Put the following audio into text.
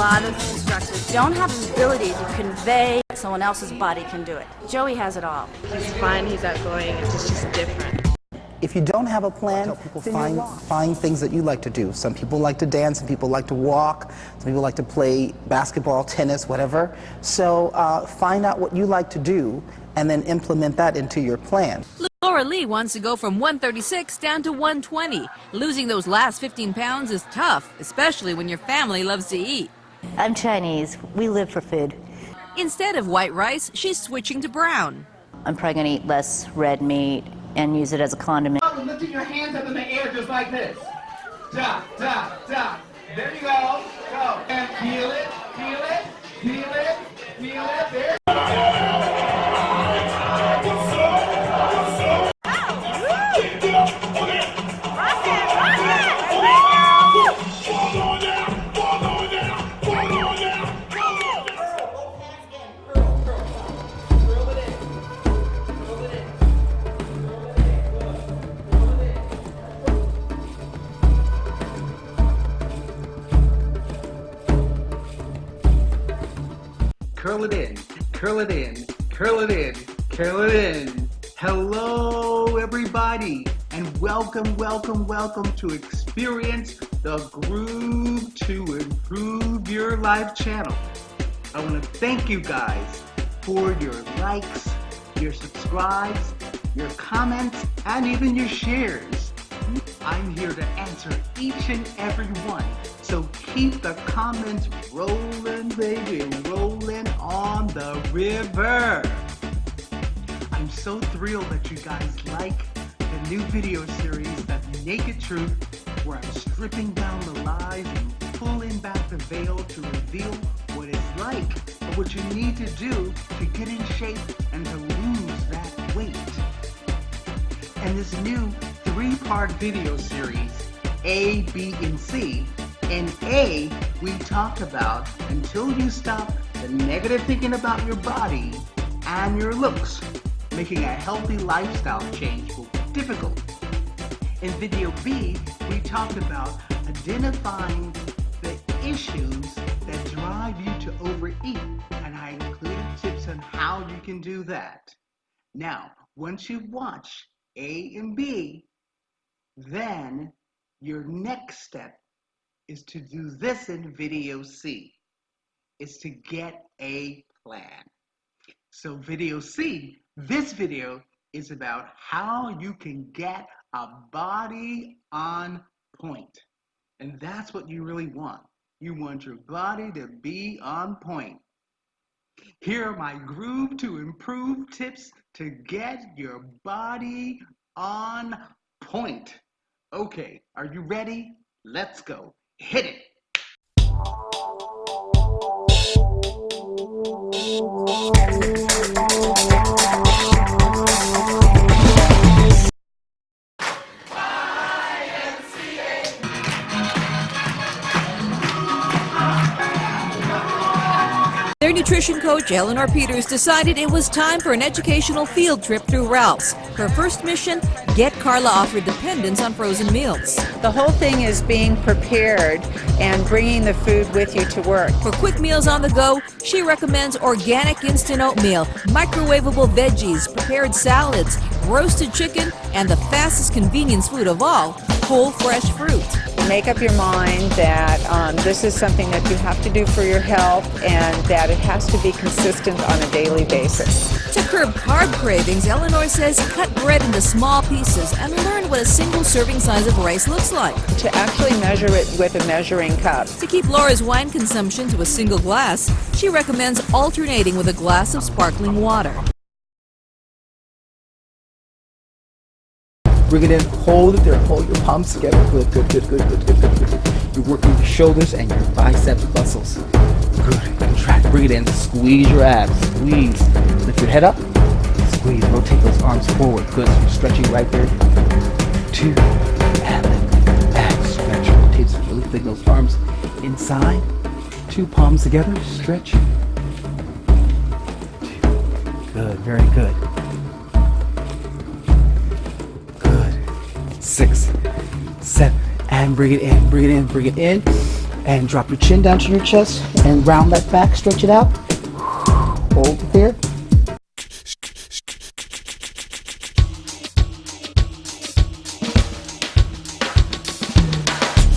lot of instructors don't have the ability to convey someone else's body can do it. Joey has it all. He's fun, he's outgoing, it's just, just different. If you don't have a plan, people find, find things that you like to do. Some people like to dance, some people like to walk, some people like to play basketball, tennis, whatever. So uh, find out what you like to do and then implement that into your plan. Laura Lee wants to go from 136 down to 120. Losing those last 15 pounds is tough, especially when your family loves to eat. I'm Chinese. We live for food. Instead of white rice, she's switching to brown. I'm probably going to eat less red meat and use it as a condiment. Lifting your hands up in the air just like this. Da, da, da. There you go. Go. And feel it, feel it, feel it, feel it. There. Curl it in, curl it in, curl it in, curl it in. Hello, everybody, and welcome, welcome, welcome to Experience the Groove to Improve Your Life channel. I want to thank you guys for your likes, your subscribes, your comments, and even your shares. I'm here to answer each and every one. So keep the comments rolling, baby, rolling on the river. I'm so thrilled that you guys like the new video series, The Naked Truth, where I'm stripping down the lies and pulling back the veil to reveal what it's like, or what you need to do to get in shape and to lose that weight. And this new three-part video series, A, B, and C. In A, we talk about until you stop the negative thinking about your body and your looks, making a healthy lifestyle change will be difficult. In video B, we talked about identifying the issues that drive you to overeat, and I included tips on how you can do that. Now, once you watch A and B, then your next step is to do this in video C, is to get a plan. So video C, this video is about how you can get a body on point. And that's what you really want. You want your body to be on point. Here are my groove to improve tips to get your body on point. Okay, are you ready? Let's go. Hit it. Their nutrition coach, Eleanor Peters, decided it was time for an educational field trip through Ralph's. Her first mission, get Carla off her dependence on frozen meals. The whole thing is being prepared and bringing the food with you to work. For quick meals on the go, she recommends organic instant oatmeal, microwavable veggies, prepared salads, roasted chicken, and the fastest convenience food of all, whole fresh fruit. Make up your mind that um, this is something that you have to do for your health and that it has to be consistent on a daily basis. To curb carb cravings, Eleanor says cut bread into small pieces and learn what a single serving size of rice looks like. To actually measure it with a measuring cup. To keep Laura's wine consumption to a single glass, she recommends alternating with a glass of sparkling water. Bring it in, hold it there, hold your palms together. Good, good, good, good, good, good, good, good. You're working your shoulders and your biceps muscles. Good, contract, bring it in, squeeze your abs, squeeze. Lift your head up, squeeze, rotate those arms forward. Good, so you're stretching right there. Two, and then back, stretch, rotate, so lifting those arms inside. Two palms together, stretch. Two. Good, very good. Six, seven, and bring it in, bring it in, bring it in. And drop your chin down to your chest and round that back, stretch it out.